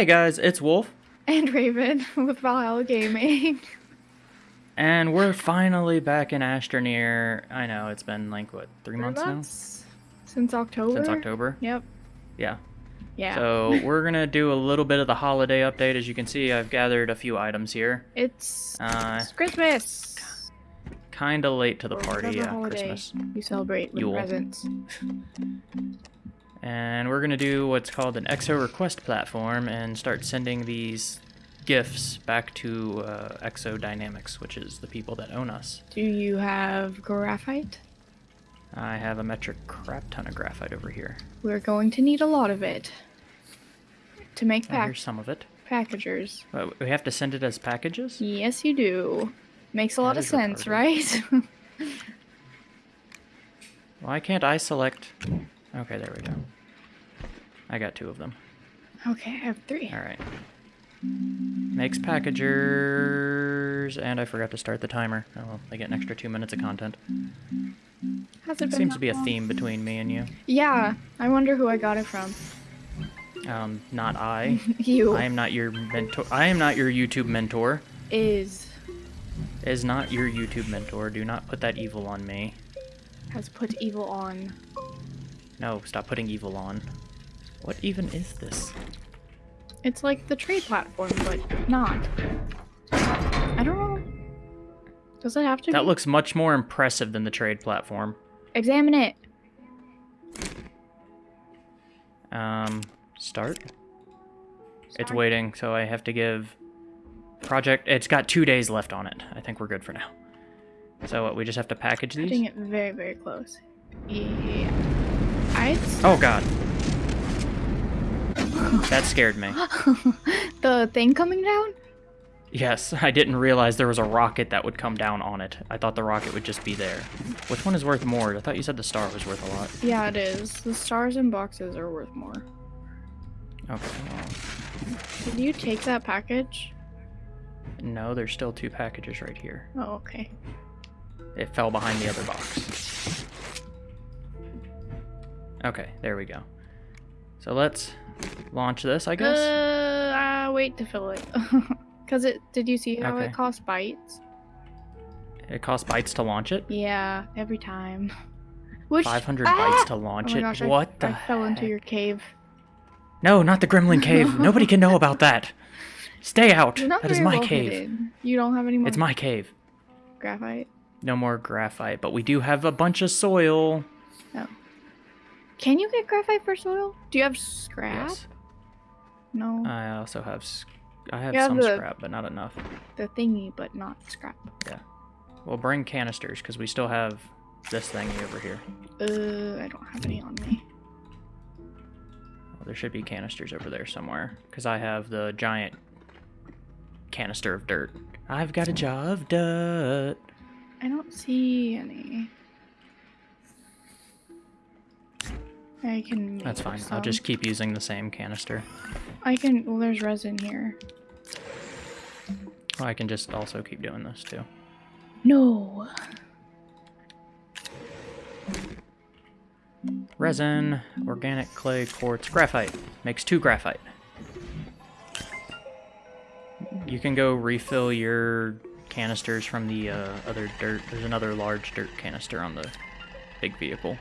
Hey guys, it's Wolf, and Raven with Valhalla Gaming. and we're finally back in Astroneer. I know it's been like what three, months, months? Since October. Since October. Yep. Yeah. Yeah. So we're gonna do a little bit of the holiday update. As you can see, I've gathered a few items here. it's, Uh, it's Christmas. Kind of late to the party, yeah, Christmas. You celebrate with Yule. presents. And we're gonna do what's called an EXO request platform and start sending these gifts back to uh, EXO Dynamics, which is the people that own us. Do you have graphite? I have a metric crap ton of graphite over here. We're going to need a lot of it to make pack here's some of it. packagers. We have to send it as packages? Yes, you do. Makes a lot of sense, retarded. right? Why can't I select... Okay, there we go. I got two of them. okay, I have three. Alright. Makes packagers... And I forgot to start the timer. Oh well, they get an extra two minutes of content. Has it been Seems to be a long? theme between me and you. Yeah, I wonder who I got it from. Um, not I. You I am not your mentor. I am not your YouTube mentor. is Is not your YouTube mentor. Do not put that evil on me. has put evil on. No, stop putting evil on. What even is this? It's like the trade platform, but not. I don't know. Does it have to That be? looks much more impressive than the trade platform. Examine it. Um, start? It's waiting, so I have to give project. It's got two days left on it. I think we're good for now. So what, we just have to package Putting these? it very, very close. Yeah. I. Oh god. That scared me. the thing coming down? Yes, I didn't realize there was a rocket that would come down on it. I thought the rocket would just be there. Which one is worth more? I thought you said the star was worth a lot. Yeah, it is. The stars and boxes are worth more. Okay, well, Did you take that package? no, there's still two packages right here. Oh, okay. It fell behind the other box. Okay, there we go. So let's launch this, I guess. Uh, uh, wait to fill it. Cause it. Did you see how Okay. it costs bytes? It costs bytes to launch it. Yeah, every time. Which 500 Ah! bytes to launch oh it. gosh, I- what the I fell into your cave. No, not the Gremlin Cave. Nobody can know about that. Stay out. That is my well cave. You don't have any more It's my cave. graphite. No more graphite, but we do have a bunch of soil. Can you get graphite for soil? Do you have scrap? Yes. No, I also have I have some the- scrap, but not enough. the thingy, but not scrap. Yeah. We'll bring canisters because we still have this thingy over here. Uh, I don't have any on me. Well, there should be canisters over there somewhere because I have the giant canister of dirt. I've got a jar of dirt. I don't see any. I can. Make That's fine. I'll just keep using the same canister. I can. Well, there's resin here. I can just also keep doing this too. No. Resin, organic clay, quartz, graphite. Makes two graphite. You can go refill your canisters from the uh, other dirt. There's another large dirt canister on the big vehicle.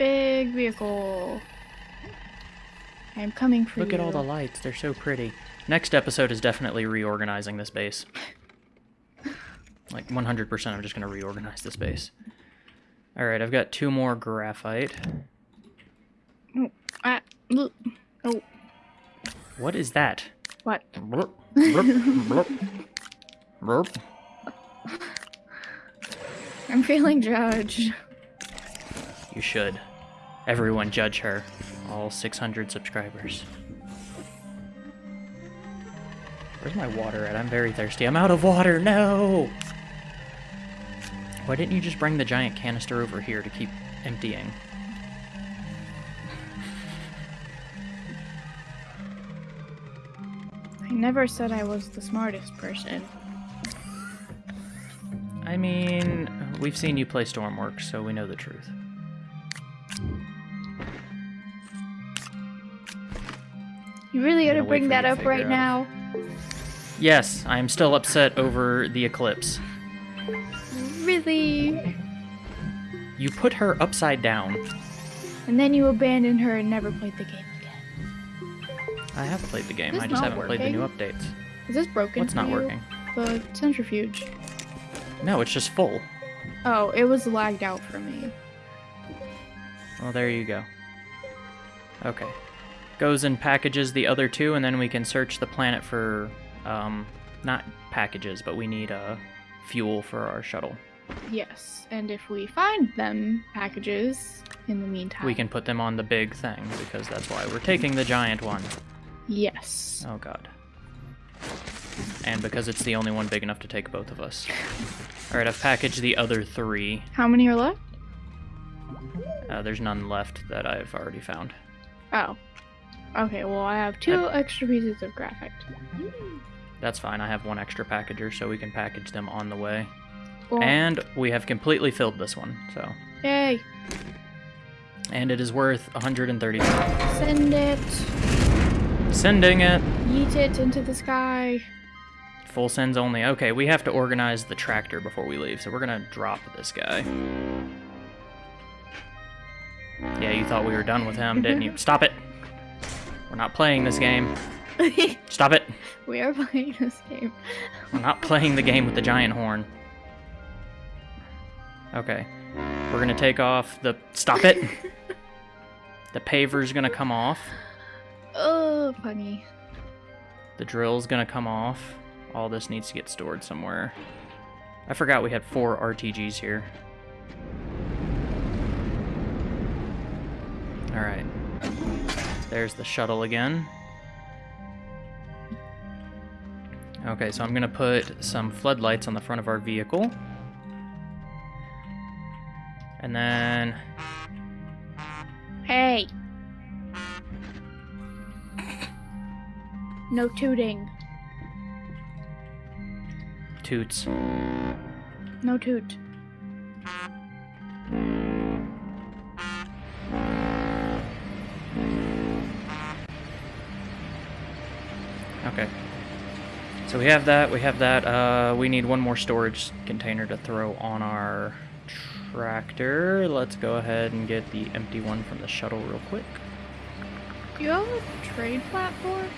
Big vehicle. I'm coming for you. Look you. at all the lights. They're so pretty. Next episode is definitely reorganizing this base. Like 100% I'm just going to reorganize this base. Alright, I've got two more graphite. Ah, look. Oh, What is that? what? Blurp, blurp, blurp. Blurp. I'm feeling judged. You should. Everyone judge her. All 600 subscribers. Where's my water at? I'm very thirsty. I'm out of water. No! Why didn't you just bring the giant canister over here to keep emptying? I never said I was the smartest person. I mean, we've seen you play Stormworks, so we know the truth. You really I'm gotta bring that up right out. now. Yes, I am still upset over the eclipse. Really? You put her upside down. And then you abandoned her and never played the game again. I have played the game. I just haven't played the new updates. Is this broken? What's not you? working? The centrifuge. No, it's just full. Oh, it was lagged out for me. Well, there you go. Okay. Goes and packages the other two, and then we can search the planet for, um, not packages, but we need, uh, fuel for our shuttle. Yes, and if we find them packages in the meantime, We can put them on the big thing, because that's why we're taking the giant one. Yes. Oh, God. And because it's the only one big enough to take both of us. Alright, I've packaged the other three. How many are left? Uh, there's none left that I've already found. Oh. Okay, well I have two extra pieces of graphite. That's fine, I have one extra packager, so we can package them on the way. Well, And we have completely filled this one, so. yay! And it is worth 130. Send it. Sending it. Yeet it into the sky. Full sends only. Okay, we have to organize the tractor before we leave, so we're gonna drop this guy. Yeah, you thought we were done with him, didn't you? Stop it! We're not playing this game. Stop it! we are playing this game. We're not playing the game with the giant horn. Okay. We're gonna take off the. Stop it! the paver's gonna come off. Oh, funny. The drill's gonna come off. All this needs to get stored somewhere. I forgot we had four RTGs here. Alright. There's the shuttle again. Okay, so I'm gonna put some floodlights on the front of our vehicle. And then Hey! No tooting. toots. No toot. Okay. So we have that, we have that. Uh, we need one more storage container to throw on our tractor. Let's go ahead and get the empty one from the shuttle real quick. You have a trade platform?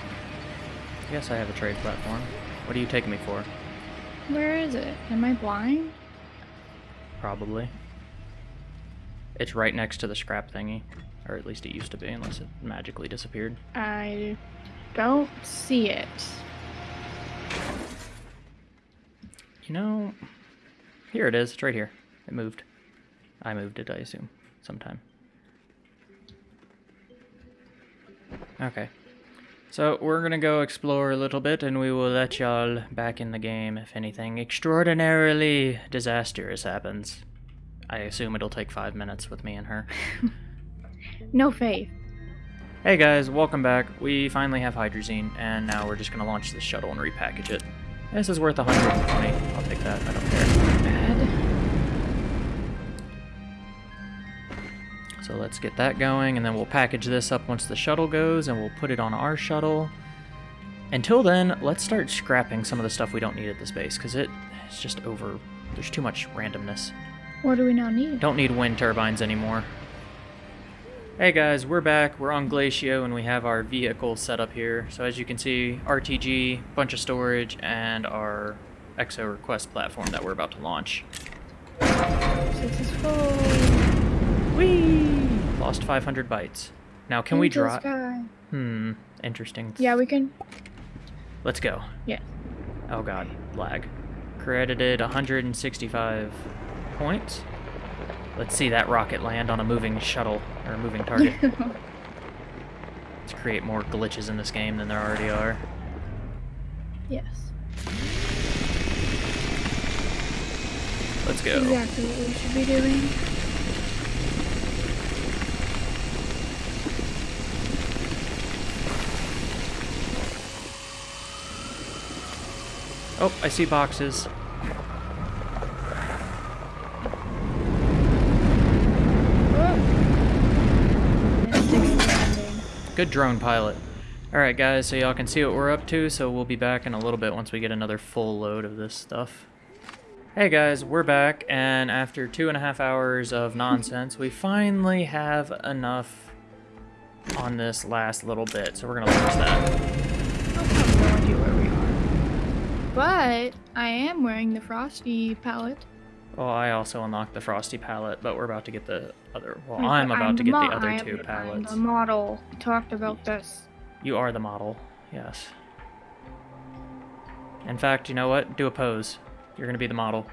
Yes, I have a trade platform. What are you taking me for? Where is it? Am I blind? Probably. It's right next to the scrap thingy. Or at least it used to be, unless it magically disappeared. I don't see it. You know, here it is. It's right here. It moved. I moved it, I assume, sometime. Okay. So we're gonna go explore a little bit, and we will let y'all back in the game if anything extraordinarily disastrous happens. I assume it'll take five minutes with me and her. No faith. Hey guys, welcome back. We finally have hydrazine, and now we're just gonna launch this shuttle and repackage it. This is worth 120. I'll take that. I don't care. Bad. So let's get that going, and then we'll package this up once the shuttle goes, and we'll put it on our shuttle. Until then, let's start scrapping some of the stuff we don't need at this base, because it is just over... There's too much randomness. What do we now need? Don't need wind turbines anymore. Hey guys, we're back. We're on Glacio, and we have our vehicle set up here. So as you can see, RTG, bunch of storage, and our EXO request platform that we're about to launch. Successful. Whee! Lost 500 bytes. Now, can we Into the drop? Hmm, interesting. Yeah, we can. Let's go. Yeah. Oh god, lag. Credited 165 points. Let's see that rocket land on a moving shuttle, or a moving target. Let's create more glitches in this game than there already are. yes. Let's go. Exactly what we should be doing. Oh, I see boxes. Mystic landing. Good drone pilot. Alright guys, so y'all can see what we're up to, so we'll be back in a little bit once we get another full load of this stuff. Hey guys, we're back, and after two and a half hours of nonsense, we finally have enough on this last little bit, so we're gonna lose that. I have no idea where we are. But I am wearing the Frosty palette. Well, I also unlocked the Frosty palette, but we're about to get the other, well, Like, I'm about to get the other I'm- two I'm palettes. the model. We talked about this. You are the model, yes. In fact, you know what? Do a pose. You're gonna be the model.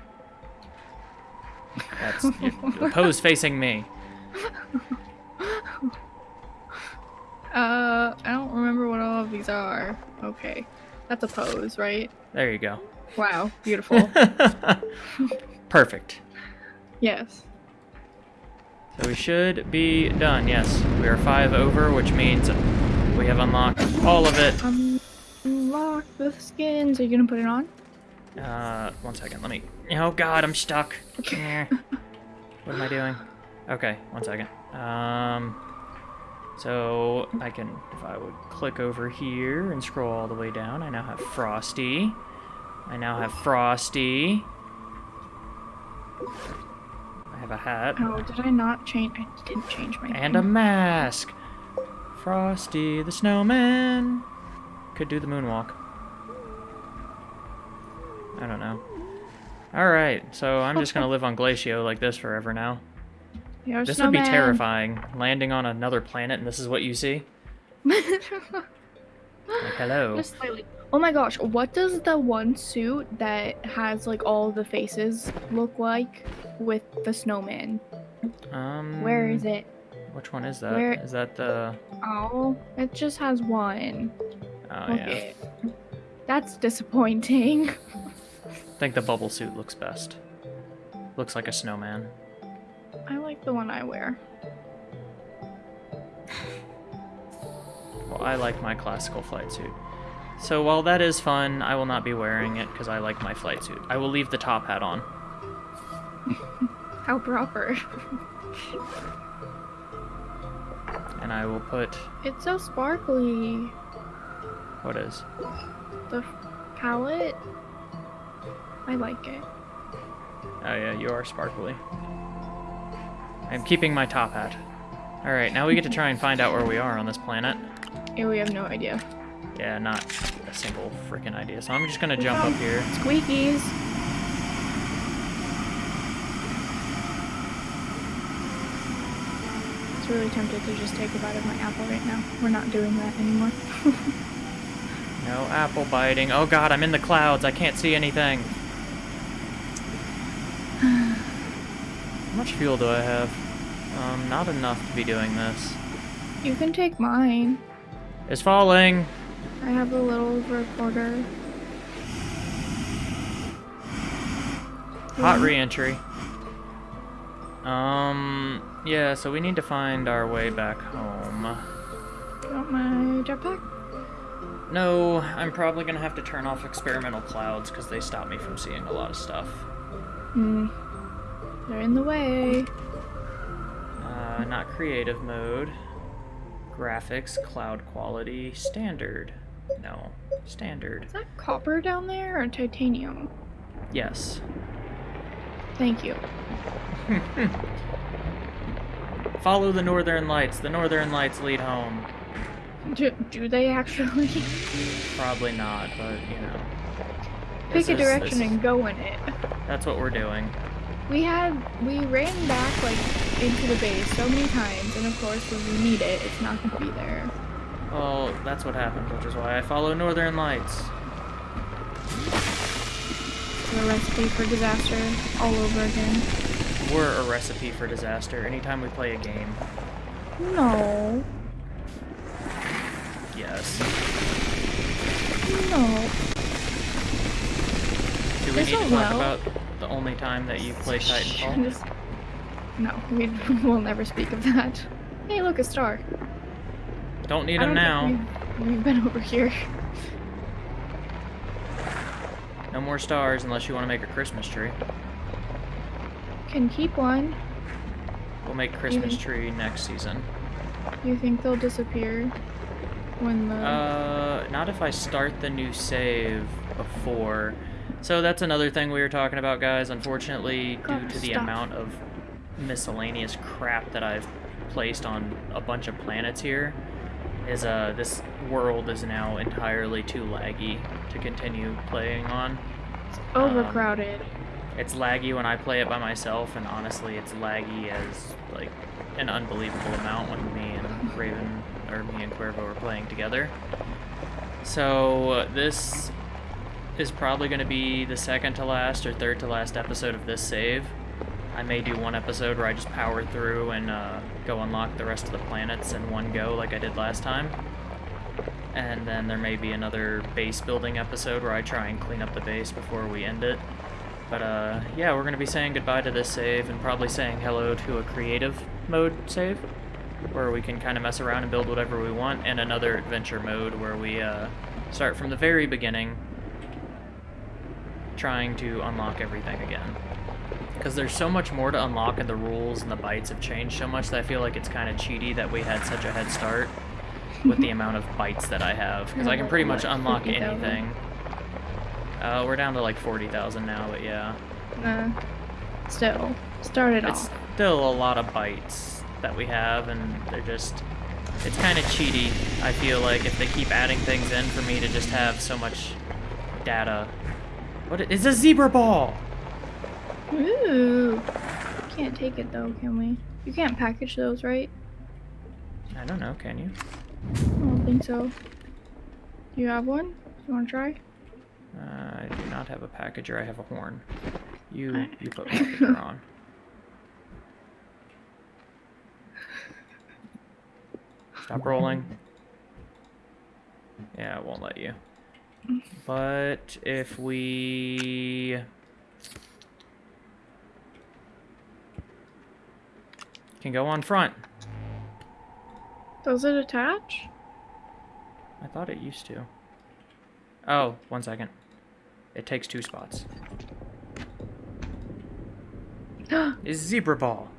That's you- pose facing me. Uh, I don't remember what all of these are. Okay. That's a pose, right? There you go. Wow, beautiful. Perfect. yes. So we should be done. Yes, we are five over, which means we have unlocked all of it. Unlock the skins. Are you gonna put it on? Uh, one second. Let me. Oh God, I'm stuck. Okay. what am I doing? Okay, one second. Um, so I can, if I would click over here and scroll all the way down, I now have Frosty. I now have Frosty. I have a hat Oh, did I not change? I didn't change my and a mask. Frosty the snowman. Could do the moonwalk. I don't know. Alright, so I'm just gonna live on Glacio like this forever now. You're This would be terrifying. Landing on another planet and this is what you see? Like, hello. Oh my gosh, what does the one suit that has like all the faces look like with the snowman? Um, Where is it? Which one is that? Is Where- that the... Oh, it just has one. Oh, Look yeah. That's disappointing. I think the bubble suit looks best. Looks like a snowman. I like the one I wear. Well, I like my classical flight suit. So while that is fun, I will not be wearing it because I like my flight suit. I will leave the top hat on. How proper. And I will put... It's so sparkly. What is? The palette. I like it. Oh yeah, you are sparkly. I'm keeping my top hat. Alright, now we get to try and find out where we are on this planet. Yeah, we have no idea. Yeah, not a single freaking idea. So I'm just gonna jump up here. Squeakies. I was really tempted to just take a bite of my apple right now. We're not doing that anymore. No apple biting. Oh god, I'm in the clouds. I can't see anything. How much fuel do I have? Um, not enough to be doing this. you can take mine. It's falling. I have a little recorder. Hot re-entry. Um, yeah, so we need to find our way back home. Want my jetpack? No, I'm probably gonna have to turn off experimental clouds because they stop me from seeing a lot of stuff. Hmm. They're in the way. Uh, not creative mode. Graphics, cloud quality, standard. No, standard. Is that copper down there or titanium? Yes. Thank you. Follow the northern lights. The northern lights lead home. Do, do they actually? Probably not, but you know. Pick a is- direction and go in it. That's what we're doing. We had we ran back like into the base so many times, and of course when we need it, it's not going to be there. Well, that's what happened, which is why I follow northern lights. The recipe for disaster all over again. We're a recipe for disaster anytime we play a game. No, Yes. no. Do we This need to talk well. about the only time that you play Titanfall? Just- no, we will never speak of that. Hey, look, a star. Don't need I them don't now. We've, we've been over here. No more stars unless you want to make a Christmas tree. Can keep one. We'll make Christmas Even- tree next season. You think they'll disappear? when the Uh, not if I start the new save before. So that's another thing we were talking about, guys. Unfortunately, due to the stop. amount of miscellaneous crap that I've placed on a bunch of planets here, is uh this world is now entirely too laggy to continue playing on. it's overcrowded. It's laggy when I play it by myself, and honestly, it's laggy as like an unbelievable amount when me and Raven or me and Cuervo are playing together. So uh, this is probably going to be the second to last or third to last episode of this save. I may do one episode where I just power through and uh, go unlock the rest of the planets in one go, like I did last time. And then there may be another base building episode where I try and clean up the base before we end it. But uh, yeah, we're going to be saying goodbye to this save and probably saying hello to a creative mode save where we can kind of mess around and build whatever we want, and another adventure mode where we uh, start from the very beginning trying to unlock everything again. Because there's so much more to unlock, and the rules and the bytes have changed so much that I feel like it's kind of cheaty that we had such a head start with the amount of bytes that I have. Because I can pretty much unlock 50,000. anything. Uh, we're down to like 40,000 now, but yeah. Uh, still, started It's off. still a lot of bytes that we have, and they're just. It's kind of cheaty, I feel like, if they keep adding things in for me to just have so much data. What is a zebra ball! Ooh, can't take it though, can we? You can't package those, right? I don't know, can you? I don't think so. Do you have one? You want to try? Uh, I do not have a packager, I have a horn. You, you put packager on. Stop rolling. Yeah, it won't let you. But if we can go on front. Does it attach? I thought it used to. Oh, one second. It takes two spots. Is zebra ball.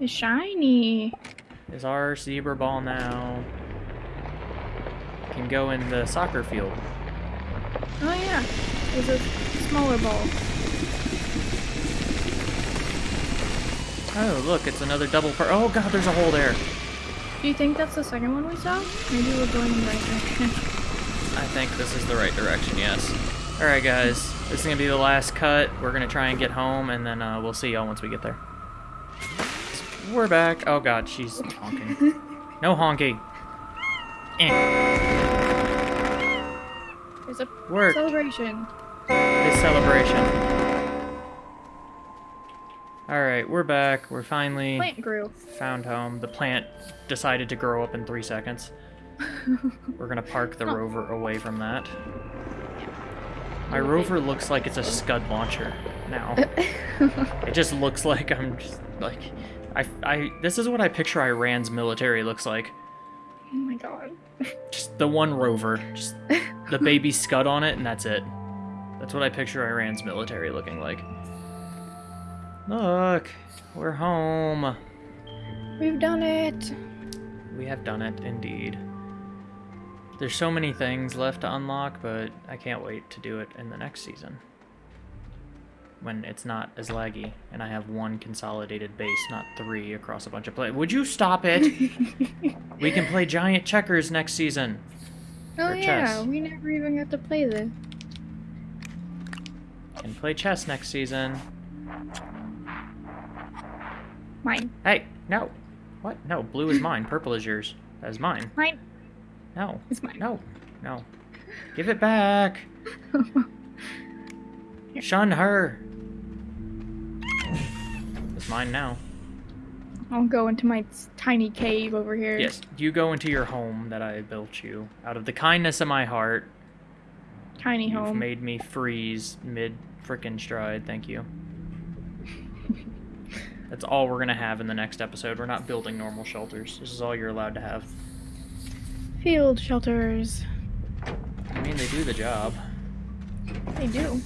it's shiny. Is our zebra ball now. Can go in the soccer field. Oh yeah, it's a smaller ball. Oh, look, it's another double per- Oh god, there's a hole there. Do you think that's the second one we saw? Maybe we're going in the right direction. I think this is the right direction, yes. Alright, guys. This is gonna be the last cut. We're gonna try and get home, and then uh, we'll see y'all once we get there. We're back. Oh god, she's honking. No honking. Eh. It's a Work. celebration. This celebration. Alright, we're back. We're finally Plant grew. found home. The plant decided to grow up in three seconds. We're gonna park the Oh. rover away from that. My rover looks like it's a scud launcher now. It just looks like I'm just like I I this is what I picture Iran's military looks like. oh my god. Just the one rover, just the baby scud on it and that's it. That's what I picture Iran's military looking like. Look, we're home. We've done it. We have done it indeed. There's so many things left to unlock, but I can't wait to do it in the next season. When it's not as laggy, and I have one consolidated base, not three across a bunch of play. Would you stop it? we can play giant checkers next season. Oh yeah, we never even got to play this. Can play chess next season. Mine. Hey, no. What? No, blue is mine. Purple is yours. That is mine. Mine. No. It's mine. No. No. Give it back. Shun her. It's mine now. I'll go into my tiny cave over here. Yes, you go into your home that I built you. Out of the kindness of my heart, Tiny you've home. made me freeze mid frickin' stride. Thank you. That's all we're gonna have in the next episode. We're not building normal shelters. This is all you're allowed to have. Field shelters. I mean, they do the job. They do.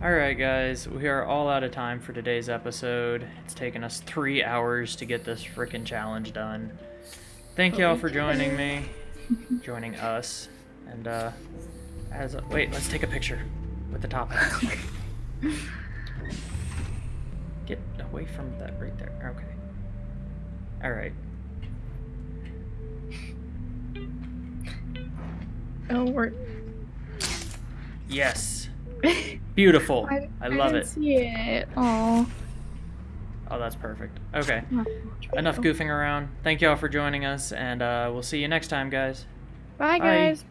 Alright, guys, we are all out of time for today's episode. It's taken us three hours to get this freaking challenge done. Thank y'all for joining me, joining us, and, uh, as a, wait, let's take a picture with the top hat. Get away from that right there. Okay. Alright. Oh, we're. Yes. Beautiful. I, I love didn't it. See it. Oh. Oh, that's perfect. Okay. Enough goofing around. Thank y'all for joining us, and uh, we'll see you next time, guys. Bye, Bye. guys.